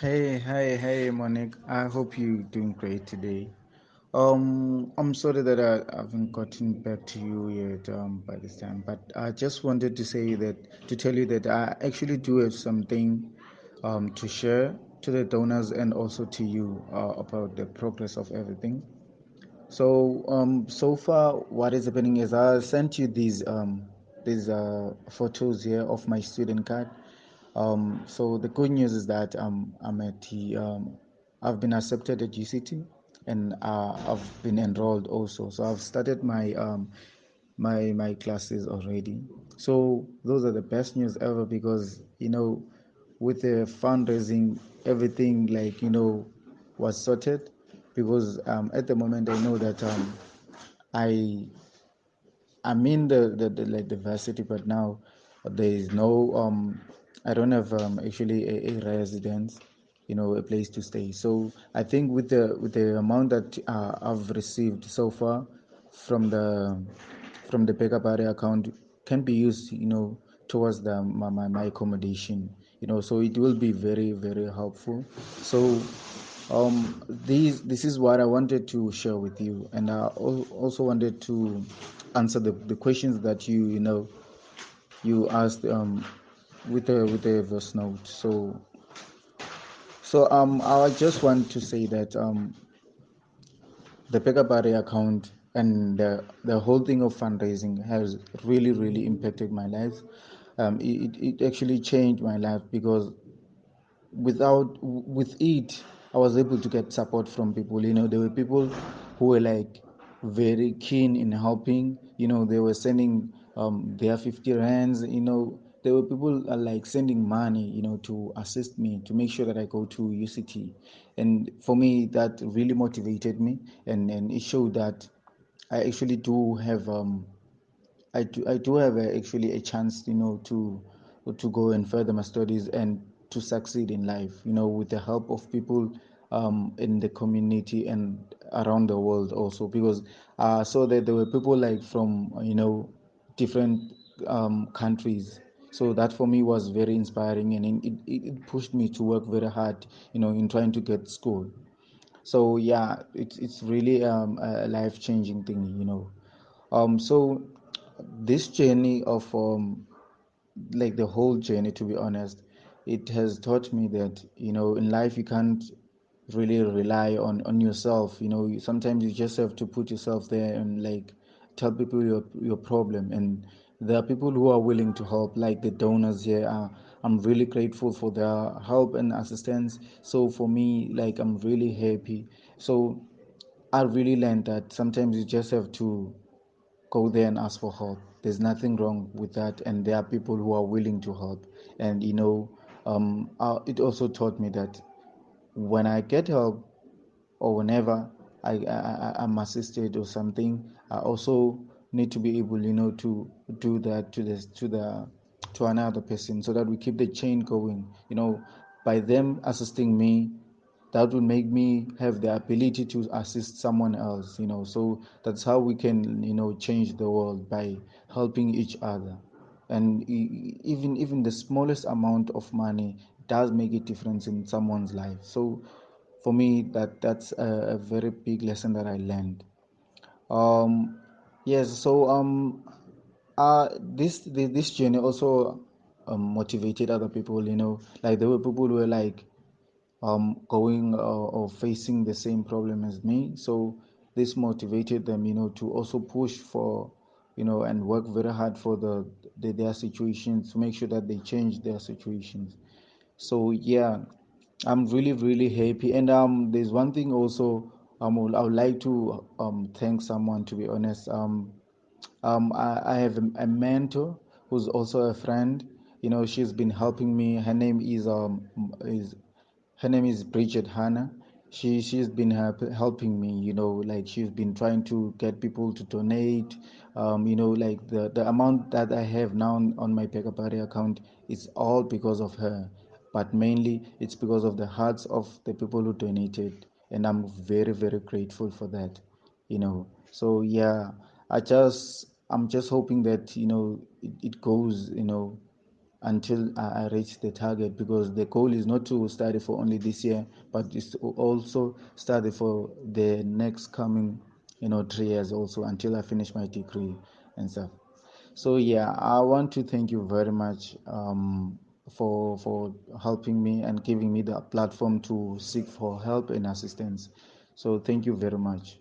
Hey, hey, hey, Monique. I hope you're doing great today. Um, I'm sorry that I haven't gotten back to you yet um, by this time, but I just wanted to say that to tell you that I actually do have something um, to share to the donors and also to you uh, about the progress of everything. So um, so far, what is happening is I sent you these um, these uh, photos here of my student card. Um, so the good news is that um, I'm at the, um, I've been accepted at UCT and uh, I've been enrolled also. So I've started my um, my my classes already. So those are the best news ever because you know with the fundraising everything like you know was sorted because um, at the moment I know that um, I I'm in the, the, the like the varsity, but now there is no um I don't have um actually a, a residence, you know, a place to stay. So I think with the with the amount that uh, I've received so far from the from the BackaBuddy account can be used, you know, towards the my, my, my accommodation, you know. So it will be very very helpful. So um these this is what i wanted to share with you and i also wanted to answer the, the questions that you you know you asked um with the with the verse note so so um i just want to say that um the BackaBuddy account and the, the whole thing of fundraising has really really impacted my life. Um it, it actually changed my life because without with it i was able to get support from people. You know there were people who were like very keen in helping. You know they were sending um their 50 rands you know there were people uh, like sending money you know to assist me to make sure that i go to uct and for me that really motivated me and and it showed that i actually do have um I do, I do have a, actually a chance, you know, to to go and further my studies and to succeed in life, you know, with the help of people um, in the community and around the world also. Because I saw that there were people like from, you know, different um, countries. So that for me was very inspiring and it, it, pushed me to work very hard, you know, in trying to get school. So yeah it's it's really um, a life changing thing you know. Um so this journey of um like the whole journey to be honest it has taught me that you know in life you can't really rely on on yourself you know. Sometimes you just have to put yourself there and like tell people your your problem and there are people who are willing to help like the donors here uh, i'm really grateful for their help and assistance so for me like i'm really happy so i really learned that sometimes you just have to go there and ask for help. There's nothing wrong with that, and there are people who are willing to help. And you know, um, it also taught me that when I get help or whenever I, I I'm assisted or something, I also need to be able, you know, to do that to the to the to another person so that we keep the chain going. You know, by them assisting me, that will make me have the ability to assist someone else you know. So that's how we can you know change the world by helping each other. And even even the smallest amount of money does make a difference in someone's life. So for me that that's a, a very big lesson that i learned. Um yes so um uh this this journey also um, motivated other people you know like there were people who were like um, going uh, or facing the same problem as me. So this motivated them, you know, to also push for, you know, and work very hard for the, the their situations to make sure that they change their situations. So yeah, I'm really really happy. And um, there's one thing also um, I would like to um thank someone to be honest. Um, um, I, I have a, mentor who's also a friend. You know, she's been helping me. Her name is um is her name is Bridget Hanna. She she's been help, helping me. You know, like she's been trying to get people to donate. Um, you know, like the the amount that I have now on, on my BackaBuddy account is all because of her, but mainly it's because of the hearts of the people who donated, and I'm very very grateful for that. You know, so yeah, I just I'm just hoping that you know it, it goes. You know until I reach the target because the goal is not to study for only this year, but to also study for the next coming, you know, three years also until I finish my degree and stuff. So yeah, I want to thank you very much um, for for helping me and giving me the platform to seek for help and assistance. So thank you very much.